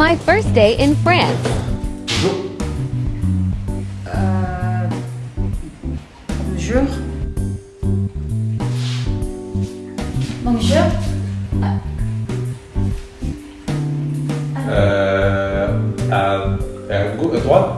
My first day in France. Euh, bonjour. Bonjour. Euh, à, à gau- à droite